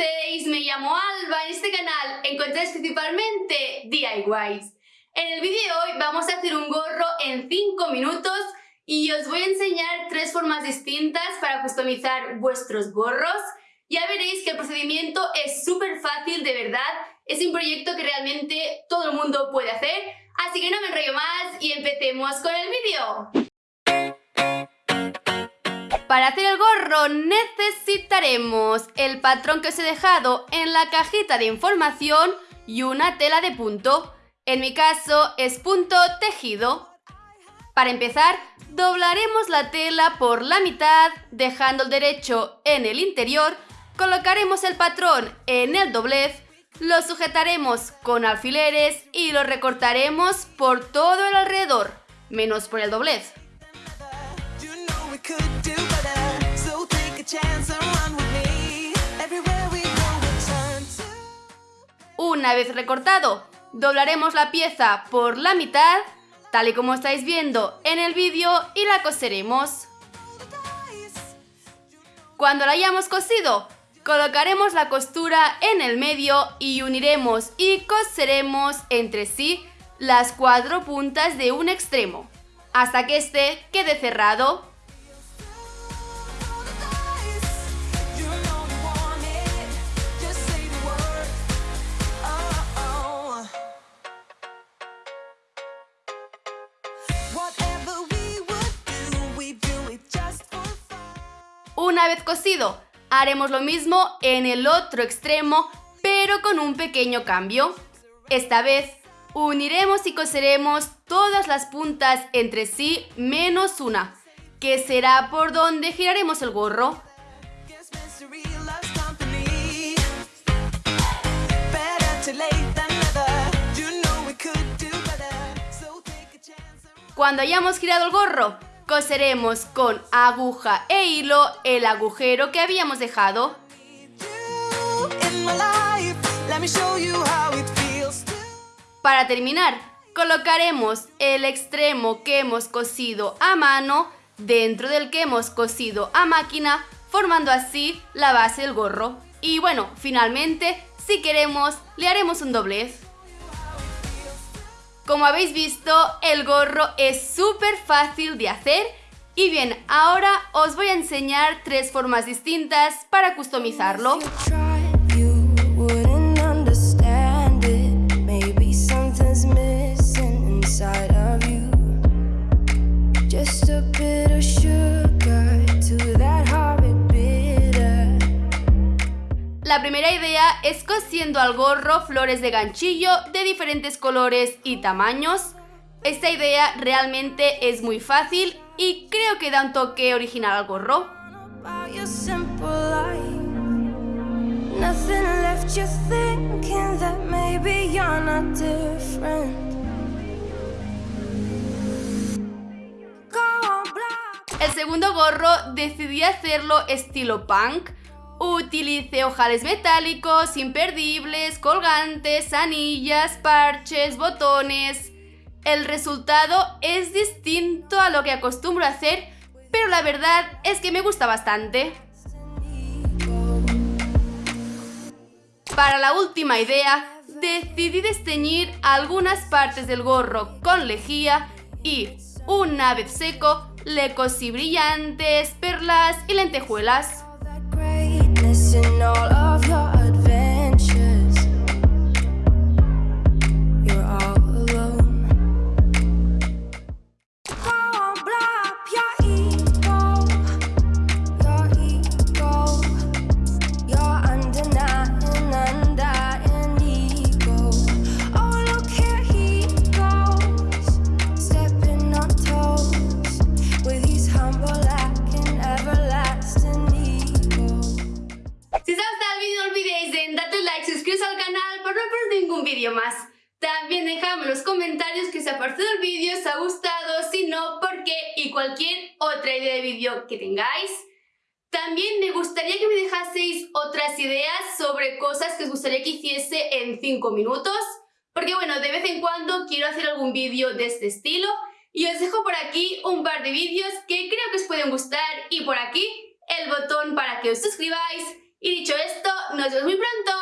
conocéis, me llamo Alba. En este canal encontráis principalmente DIYs. En el vídeo de hoy vamos a hacer un gorro en 5 minutos y os voy a enseñar tres formas distintas para customizar vuestros gorros. Ya veréis que el procedimiento es súper fácil, de verdad. Es un proyecto que realmente todo el mundo puede hacer. Así que no me enrollo más y empecemos con el vídeo. Para hacer el gorro necesitaremos el patrón que os he dejado en la cajita de información y una tela de punto. En mi caso es punto tejido. Para empezar, doblaremos la tela por la mitad, dejando el derecho en el interior, colocaremos el patrón en el doblez, lo sujetaremos con alfileres y lo recortaremos por todo el alrededor, menos por el doblez. Una vez recortado, doblaremos la pieza por la mitad, tal y como estáis viendo en el vídeo, y la coseremos. Cuando la hayamos cosido, colocaremos la costura en el medio y uniremos y coseremos entre sí las cuatro puntas de un extremo, hasta que este quede cerrado Una vez cosido, haremos lo mismo en el otro extremo, pero con un pequeño cambio. Esta vez, uniremos y coseremos todas las puntas entre sí menos una, que será por donde giraremos el gorro. Cuando hayamos girado el gorro, coseremos con aguja e hilo el agujero que habíamos dejado. Para terminar, colocaremos el extremo que hemos cosido a mano dentro del que hemos cosido a máquina, formando así la base del gorro. Y bueno, finalmente, si queremos, le haremos un doblez. Como habéis visto, el gorro es súper fácil de hacer y bien, ahora os voy a enseñar tres formas distintas para customizarlo. La primera idea es cosiendo al gorro flores de ganchillo de diferentes colores y tamaños. Esta idea realmente es muy fácil y creo que da un toque original al gorro. El segundo gorro decidí hacerlo estilo punk, Utilice ojales metálicos, imperdibles, colgantes, anillas, parches, botones... El resultado es distinto a lo que acostumbro hacer, pero la verdad es que me gusta bastante. Para la última idea, decidí desteñir algunas partes del gorro con lejía y, una vez seco, le cosí brillantes, perlas y lentejuelas. Missing all También dejadme en los comentarios que os ha parecido el vídeo, os ha gustado, si no, por qué y cualquier otra idea de vídeo que tengáis. También me gustaría que me dejaseis otras ideas sobre cosas que os gustaría que hiciese en 5 minutos, porque bueno, de vez en cuando quiero hacer algún vídeo de este estilo y os dejo por aquí un par de vídeos que creo que os pueden gustar y por aquí el botón para que os suscribáis. Y dicho esto, Nos vemos muy pronto.